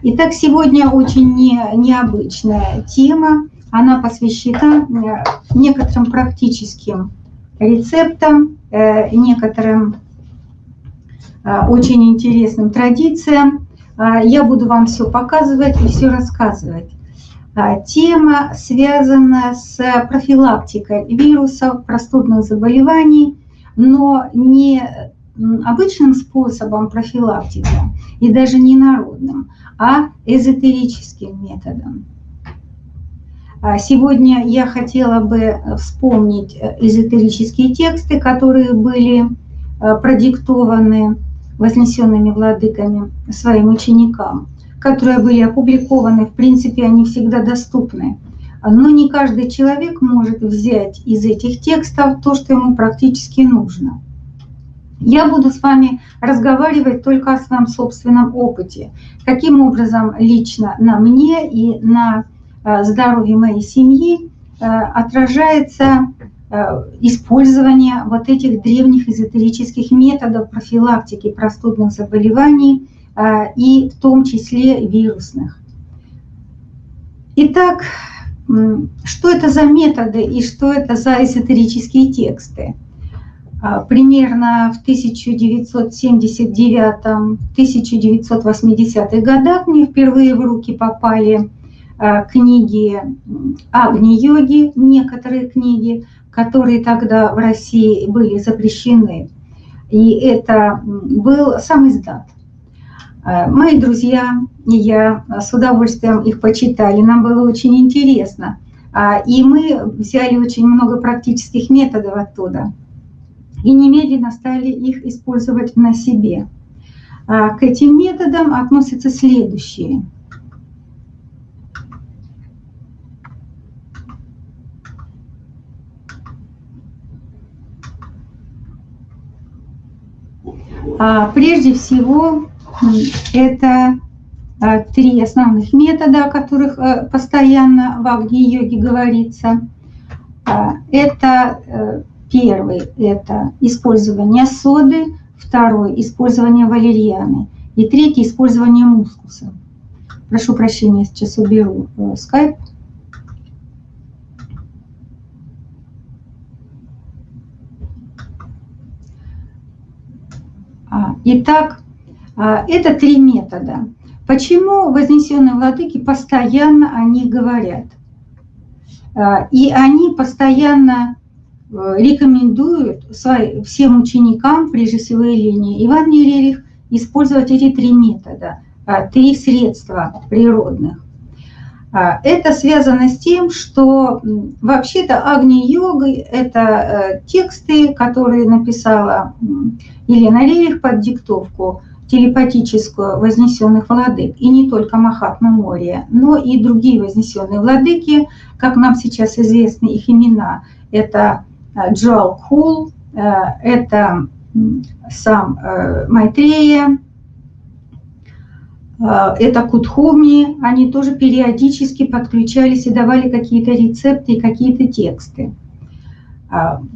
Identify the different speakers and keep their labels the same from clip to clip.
Speaker 1: Итак, сегодня очень не, необычная тема. Она посвящена э, некоторым практическим рецептам, э, некоторым э, очень интересным традициям. Я буду вам все показывать и все рассказывать. Тема связана с профилактикой вирусов, простудных заболеваний, но не обычным способом профилактики и даже не народным, а эзотерическим методом. А сегодня я хотела бы вспомнить эзотерические тексты, которые были э, продиктованы вознесенными владыками своим ученикам, которые были опубликованы, в принципе, они всегда доступны. Но не каждый человек может взять из этих текстов то, что ему практически нужно – я буду с вами разговаривать только о своем собственном опыте. Каким образом лично на мне и на э, здоровье моей семьи э, отражается э, использование вот этих древних эзотерических методов профилактики простудных заболеваний и в том числе вирусных. Итак, что это за методы и что это за эзотерические тексты? А, примерно в 1979-1980-х годах мне впервые в руки попали а, книги Агни-йоги, некоторые книги, которые тогда в России были запрещены. И это был сам издат. А, мои друзья и я с удовольствием их почитали, нам было очень интересно. И мы взяли очень много практических методов оттуда и немедленно стали их использовать на себе. А, к этим методам относятся следующие. А, прежде всего, это а, три основных метода, о которых э, постоянно в Агни-йоге говорится. Это э, Первый – это использование соды, второй – использование валерьяны, и третий – использование мускуса. Прошу прощения, сейчас уберу э, скайп. А, итак, а, это три метода. Почему вознесенные владыки постоянно о них говорят? А, и они постоянно Э, рекомендуют всем ученикам, прежде всего Елене Ивановне Рерих, использовать эти три метода, а, три средства природных. А, это связано с тем, что вообще-то Агни-йога – это э, тексты, которые написала Елена Рерих под диктовку телепатическую вознесенных владык, и не только Махатма Мория, но и другие вознесенные владыки, как нам сейчас известны их имена. Это Э, Джоал Кул, э, это сам э, Майтрея, это Кутхуми, они тоже периодически подключались и давали какие-то рецепты и какие-то тексты.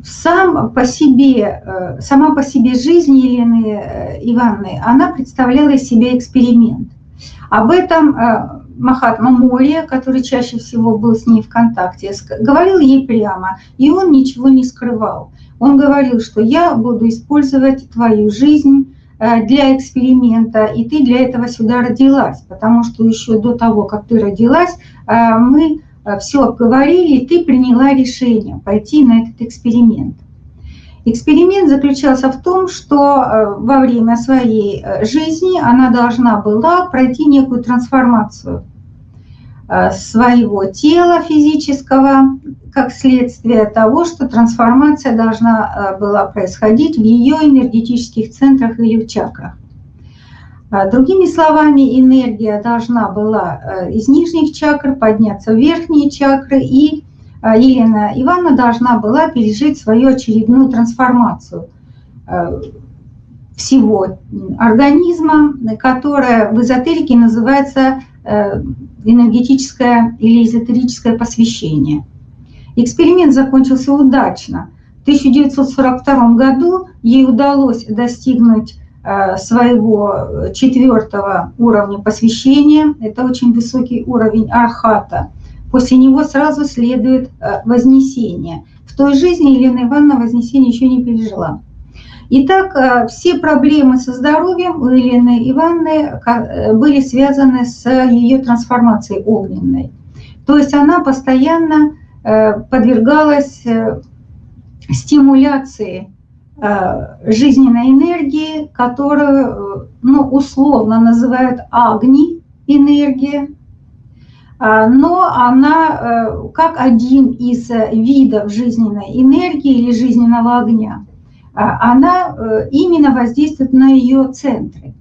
Speaker 1: Сам по себе, сама по себе жизнь Елены Ивановны, она представляла из себя эксперимент. Об этом Махатма Мория, который чаще всего был с ней в контакте, говорил ей прямо, и он ничего не скрывал. Он говорил, что я буду использовать твою жизнь э, для эксперимента, и ты для этого сюда родилась, потому что еще до того, как ты родилась, э, мы э, все обговорили, и ты приняла решение пойти на этот эксперимент. Эксперимент заключался в том, что э, во время своей э, жизни она должна была пройти некую трансформацию э, своего тела физического, как следствие того, что трансформация должна была происходить в ее энергетических центрах или в чакрах. Другими словами, энергия должна была из нижних чакр подняться в верхние чакры и Елена Ивановна должна была пережить свою очередную трансформацию э, всего организма, которая в эзотерике называется э, энергетическое или эзотерическое посвящение. Эксперимент закончился удачно. В 1942 году ей удалось достигнуть своего четвертого уровня посвящения. Это очень высокий уровень архата. После него сразу следует вознесение. В той жизни Елена Ивановна вознесение еще не пережила. Итак, все проблемы со здоровьем у Елены Ивановны были связаны с ее трансформацией огненной. То есть она постоянно подвергалась стимуляции э, жизненной энергии, которую, э, ну, условно называют агни энергия, но она э, как один из видов жизненной энергии или жизненного огня, а, она именно воздействует на ее центры.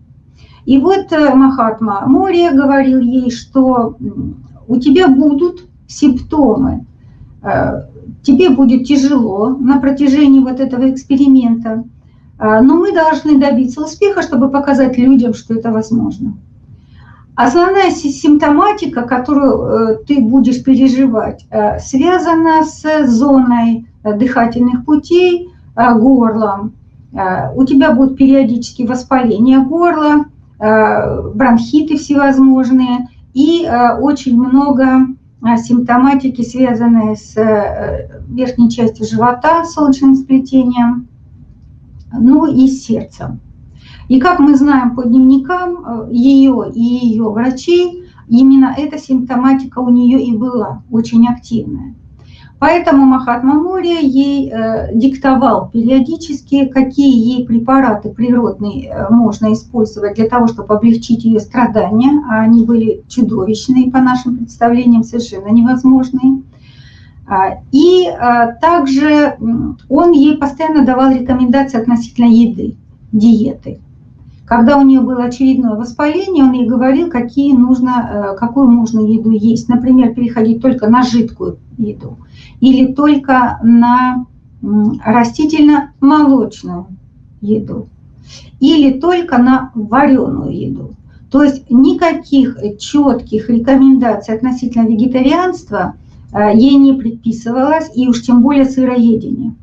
Speaker 1: И вот Махатма Мория говорил ей, что у тебя будут симптомы тебе будет тяжело на протяжении вот этого эксперимента, а, но мы должны добиться успеха, чтобы показать людям, что это возможно. Основная симптоматика, которую э, ты будешь переживать, э, связана с зоной э, дыхательных путей, горлом. У тебя будут периодически воспаления горла, бронхиты всевозможные и очень много симптоматики, связанные с верхней частью живота, солнечным сплетением, ну и сердцем. И как мы знаем по дневникам ее и ее врачей, именно эта симптоматика у нее и была очень активная. Поэтому Махатма Мория ей э, диктовал периодически, какие ей препараты природные э, можно использовать для того, чтобы облегчить ее страдания. А они были чудовищные, по нашим представлениям, совершенно невозможные. А, и также он ей постоянно давал рекомендации относительно еды, диеты. Когда у нее было очередное воспаление, он ей говорил, какие нужно, э, какую можно еду есть. Например, переходить только на жидкую еду или только на растительно-молочную еду или только на вареную еду. То есть никаких четких рекомендаций относительно вегетарианства э, ей не предписывалось, и уж тем более сыроедение.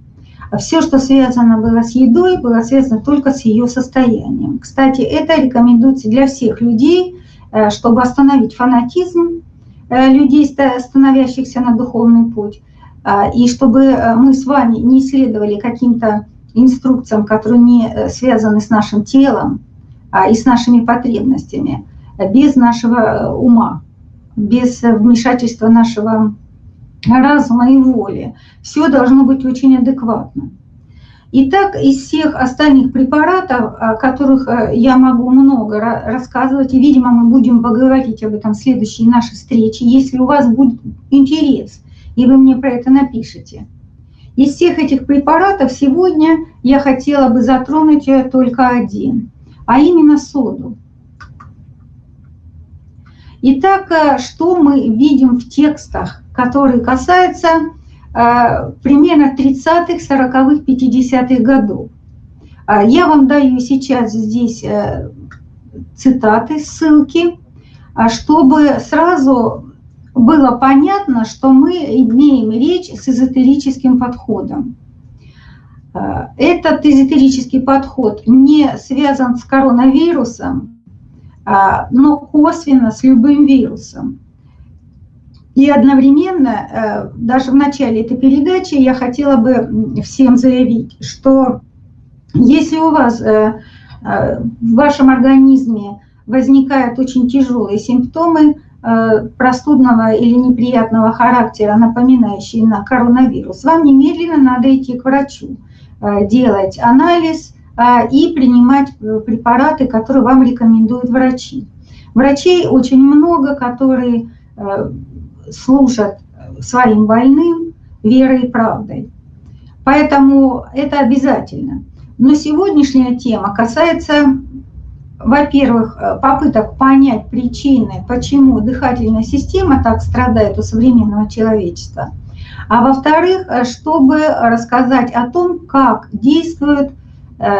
Speaker 1: А все, что связано было с едой, было связано только с ее состоянием. Кстати, это рекомендуется для всех людей, э, чтобы остановить фанатизм э, людей, становящихся на духовный путь, э, и чтобы мы с вами не исследовали каким-то инструкциям, которые не связаны с нашим телом а и с нашими потребностями, без нашего ума, без вмешательства нашего разума и воли. Все должно быть очень адекватно. Итак, из всех остальных препаратов, о которых э, я могу много рассказывать, и, видимо, мы будем поговорить об этом в следующей нашей встрече, если у вас будет интерес, и вы мне про это напишите. Из всех этих препаратов сегодня я хотела бы затронуть только один, а именно соду. Итак, э, что мы видим в текстах, которые касаются э, примерно 30-х, 40-х, 50-х годов? А, я вам даю сейчас здесь э, цитаты, ссылки, чтобы сразу было понятно, что мы имеем речь с эзотерическим подходом. Этот эзотерический подход не связан с коронавирусом, но косвенно с любым вирусом. И одновременно, э, даже в начале этой передачи, я хотела бы всем заявить, что если у вас э, э, в вашем организме возникают очень тяжелые симптомы простудного или неприятного характера, напоминающие на коронавирус, вам немедленно надо идти к врачу, делать анализ, а, и принимать э, препараты, которые вам рекомендуют врачи. Врачей очень много, которые э, служат своим больным верой и правдой. Поэтому это обязательно. Но сегодняшняя тема касается, во-первых, э, попыток понять причины, почему дыхательная система так страдает у современного человечества. А во-вторых, чтобы рассказать о том, как действуют Э,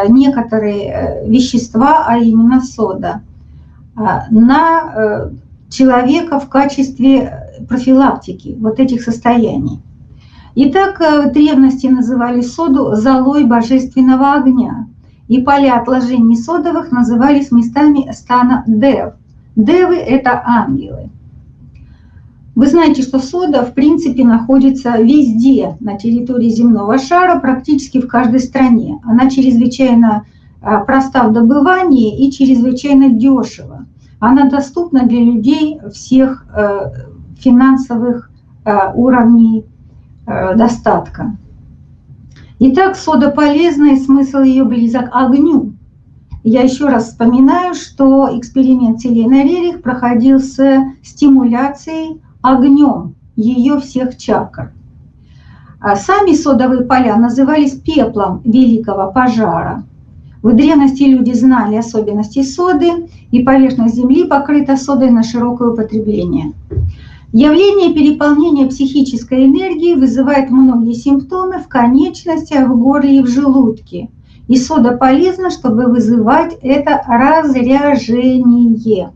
Speaker 1: некоторые э, вещества, а именно сода, э, на человека в качестве профилактики вот этих состояний. Итак, в древности называли соду золой божественного огня. и поля отложений содовых назывались местами стана Дев. Девы – это ангелы. Вы знаете, что сода, в принципе, находится везде на территории земного шара, практически в каждой стране. Она чрезвычайно а, проста в добывании и чрезвычайно дешево. Она доступна для людей всех э, финансовых э, уровней э, достатка. Итак, сода полезная, смысл ее близок к огню. Я еще раз вспоминаю, что эксперимент Селены Рерих проходил с стимуляцией огнем ее всех чакр. А сами содовые поля назывались пеплом великого пожара. В древности люди знали особенности соды, и поверхность Земли покрыта содой на широкое употребление. Явление переполнения психической энергии вызывает многие симптомы в конечностях, в горле и в желудке. И сода полезна, чтобы вызывать это разряжение.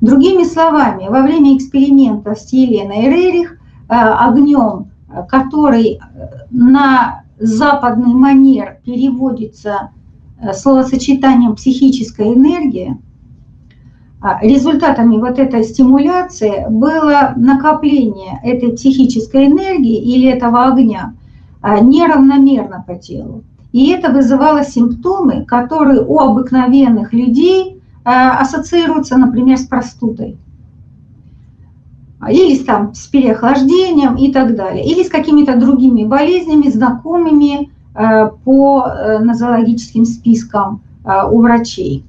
Speaker 1: Другими словами, во время эксперимента с Еленой Рерих э, огнем, который э, на западный манер переводится э, словосочетанием психическая энергия, а результатами вот этой стимуляции было накопление этой психической энергии или этого огня неравномерно по телу. И это вызывало симптомы, которые у обыкновенных людей Э, ассоциируются, например, с простудой. Или там, с переохлаждением и так далее. Или с какими-то другими болезнями, знакомыми э, по э, нозологическим спискам у врачей.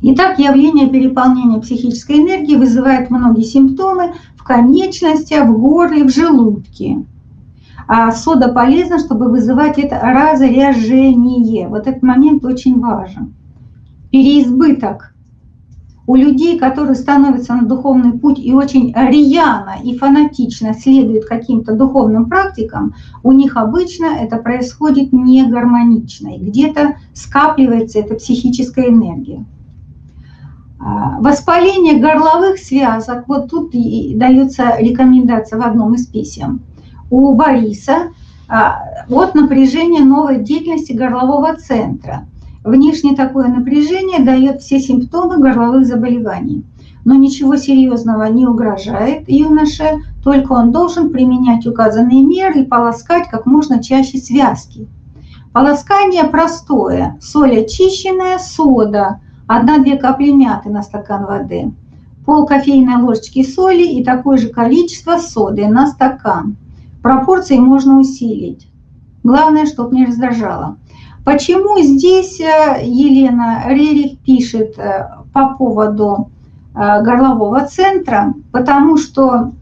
Speaker 1: Итак, явление переполнения психической энергии вызывает многие симптомы в конечностях, в горле, в желудке. А сода полезна, чтобы вызывать это разряжение. Вот этот момент очень важен переизбыток у людей, которые становятся на духовный путь и очень рьяно и фанатично следуют каким-то духовным практикам, у них обычно это происходит не гармонично, и где-то скапливается эта психическая энергия. А, воспаление горловых связок, вот тут и дается рекомендация в одном из писем. У Бориса а, от напряжения новой деятельности горлового центра – Внешне такое напряжение дает все симптомы горловых заболеваний. Но ничего серьезного не угрожает юноше, только он должен применять указанные меры и полоскать как можно чаще связки. Полоскание простое. Соль очищенная, сода, 1-2 капли мяты на стакан воды, пол кофейной ложечки соли и такое же количество соды на стакан. Пропорции можно усилить. Главное, чтобы не раздражало. Почему здесь э, Елена Рерих пишет э, по поводу э, горлового центра? Потому что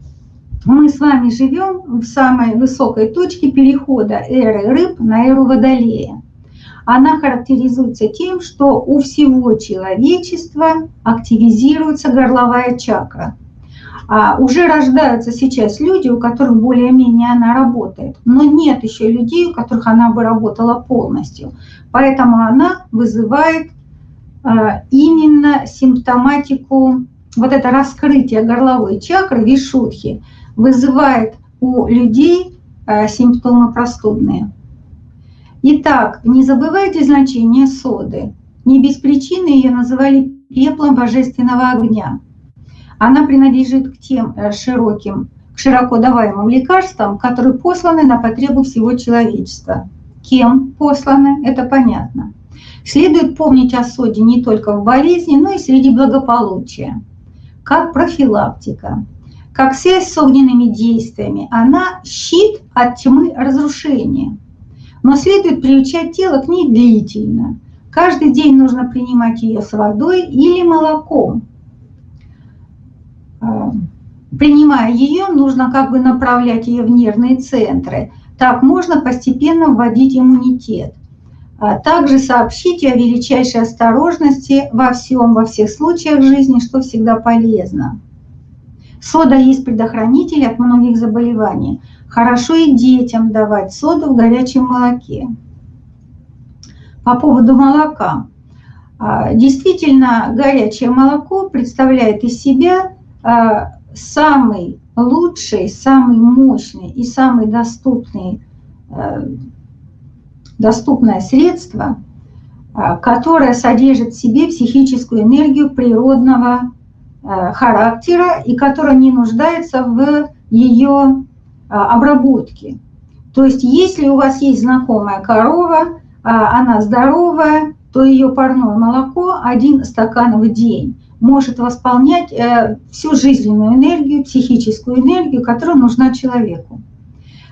Speaker 1: мы с вами живем в самой высокой точке перехода эры рыб на эру водолея. Она характеризуется тем, что у всего человечества активизируется горловая чакра. А уже рождаются сейчас люди, у которых более-менее она работает, но нет еще людей, у которых она бы работала полностью. Поэтому она вызывает а, именно симптоматику, вот это раскрытие горловой чакры, вишудхи, вызывает у людей а, симптомы простудные. Итак, не забывайте значение соды. Не без причины ее называли пеплом божественного огня – она принадлежит к тем э, широким, к широко даваемым лекарствам, которые посланы на потребу всего человечества. Кем посланы, это понятно. Следует помнить о соде не только в болезни, но и среди благополучия. Как профилактика, как связь с огненными действиями. Она щит от тьмы разрушения. Но следует приучать тело к ней длительно. Каждый день нужно принимать ее с водой или молоком. Э, принимая ее, нужно как бы направлять ее в нервные центры. Так можно постепенно вводить иммунитет. А также сообщите о величайшей осторожности во всем, во всех случаях жизни, что всегда полезно. Сода есть предохранитель от многих заболеваний. Хорошо и детям давать соду в горячем молоке. По поводу молока. А, действительно, горячее молоко представляет из себя самый лучший, самый мощный и самый доступный, э, доступное средство а, которая содержит в себе психическую энергию природного а, характера и которая не нуждается в ее обработке. То есть если у вас есть знакомая корова, она здоровая, то ее парное молоко один стакан в день может восполнять э, всю жизненную энергию, психическую энергию, которая нужна человеку.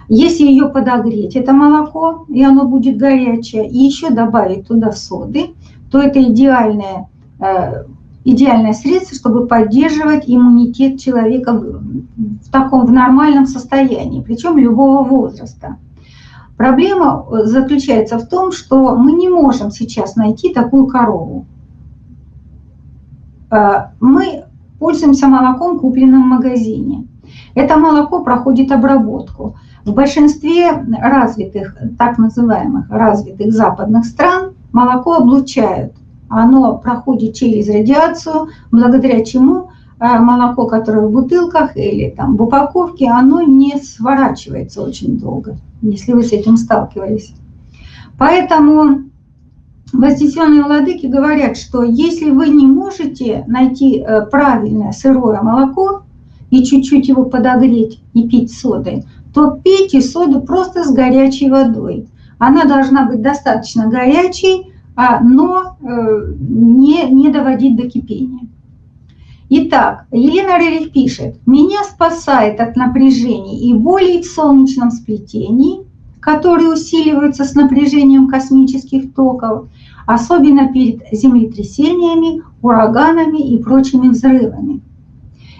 Speaker 1: Если ее подогреть, это молоко, и оно будет горячее, и еще добавить туда соды, то это идеальное, э, идеальное средство, чтобы поддерживать иммунитет человека в таком в нормальном состоянии, причем любого возраста. Проблема э, заключается в том, что мы не можем сейчас найти такую корову. Э, мы пользуемся молоком, купленным в магазине. Это молоко проходит обработку. В большинстве развитых, так называемых развитых западных стран молоко облучают. Оно проходит через радиацию, благодаря чему э, молоко, которое в бутылках или там в упаковке, оно не сворачивается очень долго, если вы с этим сталкивались. Поэтому вознесенные владыки говорят, что если вы не можете найти э, правильное сырое молоко и чуть-чуть его подогреть и пить содой, то пейте соду просто с горячей водой. Она должна быть достаточно горячей, а, но э, не, не доводить до кипения. Итак, Елена Рерих пишет, «Меня спасает от напряжений и болей в солнечном сплетении, которые усиливаются с напряжением космических токов, особенно перед землетрясениями, ураганами и прочими взрывами.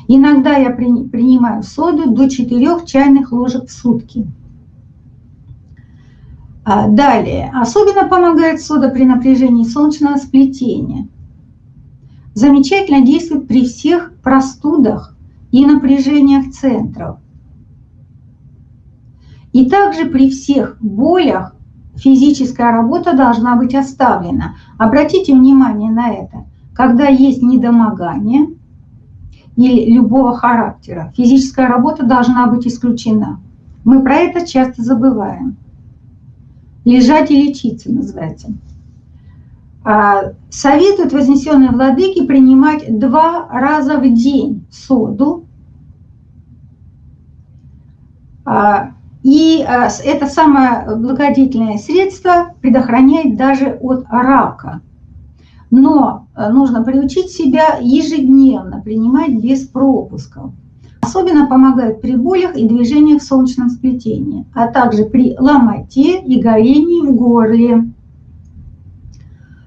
Speaker 1: Иногда я принимаю соду до 4 чайных ложек в сутки. А, далее. Особенно помогает сода при напряжении солнечного сплетения. Замечательно действует при всех простудах и напряжениях центров. И также при всех болях физическая работа должна быть оставлена. Обратите внимание на это. Когда есть недомогание – или любого характера. Физическая работа должна быть исключена. Мы про это часто забываем. Лежать и лечиться называется. А, советуют вознесенные владыки принимать два раза в день соду. И а, это самое благодетельное средство предохраняет даже от рака. Но э, нужно приучить себя ежедневно принимать без пропусков. Особенно помогает при болях и движениях в солнечном сплетении, а также при ломоте и горении в горле.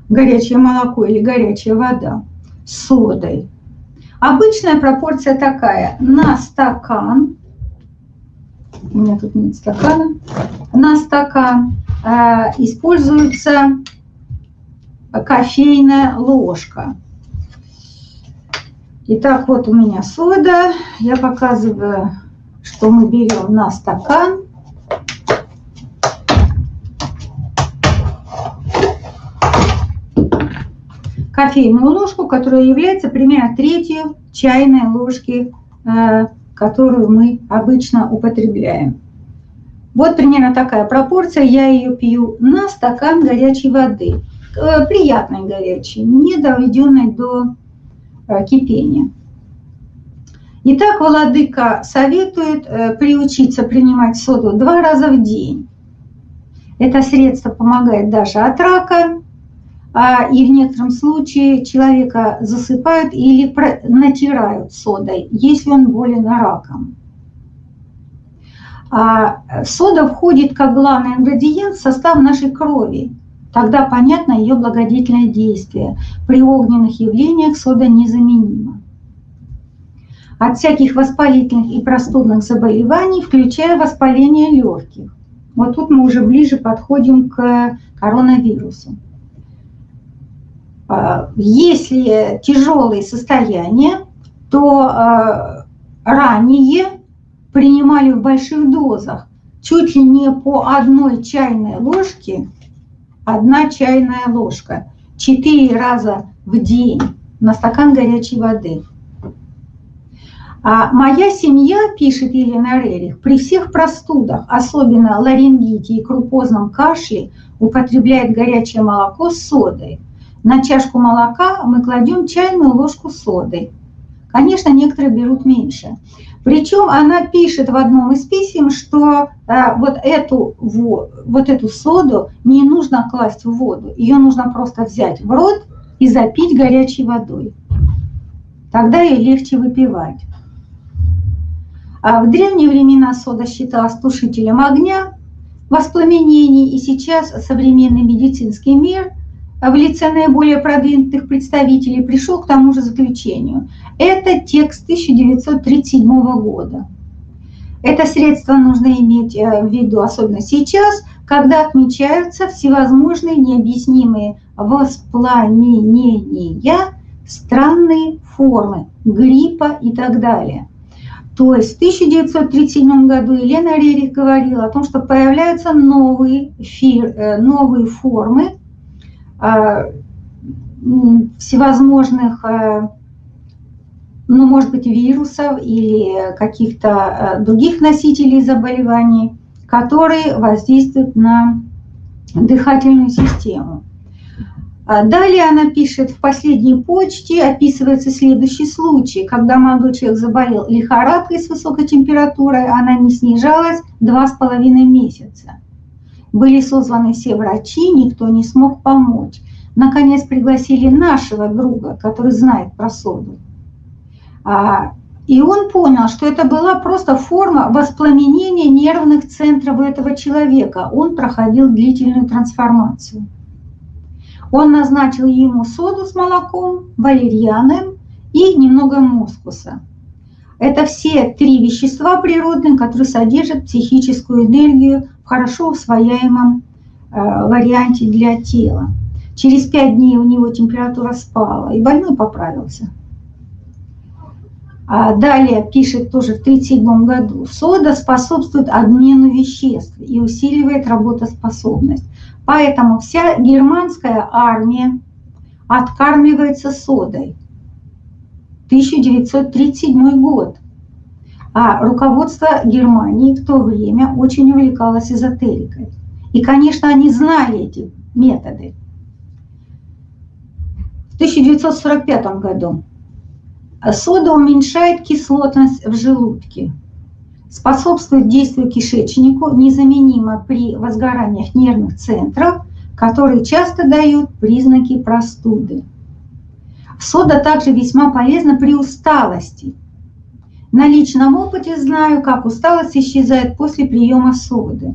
Speaker 1: Горячее молоко или горячая вода с содой. Обычная пропорция такая. На стакан, у меня тут нет стакана, на стакан э, используется кофейная ложка. Итак, вот у меня сода. Я показываю, что мы берем на стакан. Кофейную ложку, которая является примерно третью чайной ложки, э, которую мы обычно употребляем. Вот примерно такая пропорция. Я ее пью на стакан горячей воды. Э, приятной горячей, не доведенной до э, кипения. Итак, Владыка советует э, приучиться принимать соду два раза в день. Это средство помогает даже от рака, и в некотором случае человека засыпают или натирают содой, если он болен раком. А сода входит как главный ингредиент в состав нашей крови. Тогда понятно ее благодетельное действие. При огненных явлениях сода незаменима. От всяких воспалительных и простудных заболеваний, включая воспаление легких. Вот тут мы уже ближе подходим к коронавирусу. А, если тяжелые состояния, то а, ранее принимали в больших дозах, чуть ли не по одной чайной ложке одна чайная ложка, четыре раза в день на стакан горячей воды. А моя семья, пишет Елена Рерих, при всех простудах, особенно ларингите и крупозном кашле, употребляет горячее молоко с содой. На чашку молока мы кладем чайную ложку соды. Конечно, некоторые берут меньше. Причем она пишет в одном из писем, что э, вот, эту, вот эту соду не нужно класть в воду, ее нужно просто взять в рот и запить горячей водой. Тогда ее легче выпивать. А в древние времена сода считалась тушителем огня, воспламенений, и сейчас современный медицинский мир в лице наиболее продвинутых представителей пришел к тому же заключению. Это текст 1937 года. Это средство нужно иметь э, в виду, особенно сейчас, когда отмечаются всевозможные необъяснимые воспламенения, странные формы гриппа и так далее. То есть в 1937 году Елена Рерих говорила о том, что появляются новые, фир, э, новые формы а, всевозможных, э, ну, может быть, вирусов или каких-то э, других носителей заболеваний, которые воздействуют на дыхательную систему. А далее она пишет, в последней почте описывается следующий случай, когда молодой человек заболел лихорадкой с высокой температурой, она не снижалась два с половиной месяца. Были созваны все врачи, никто не смог помочь. Наконец пригласили нашего друга, который знает про соду. А, и он понял, что это была просто форма воспламенения нервных центров этого человека. Он проходил длительную трансформацию. Он назначил ему соду с молоком, валерьяном и немного мускуса. Это все три вещества природные, которые содержат психическую энергию в хорошо усвояемом э, варианте для тела. Через пять дней у него температура спала, и больной поправился. А далее пишет тоже в 1937 году, сода способствует обмену веществ и усиливает работоспособность. Поэтому вся германская армия откармливается содой. 1937 год. А руководство Германии в то время очень увлекалось эзотерикой. И, конечно, они знали эти методы. В 1945 году сода уменьшает кислотность в желудке способствует действию кишечнику незаменимо при возгораниях нервных центров, которые часто дают признаки простуды. Сода также весьма полезна при усталости. На личном опыте знаю, как усталость исчезает после приема соды.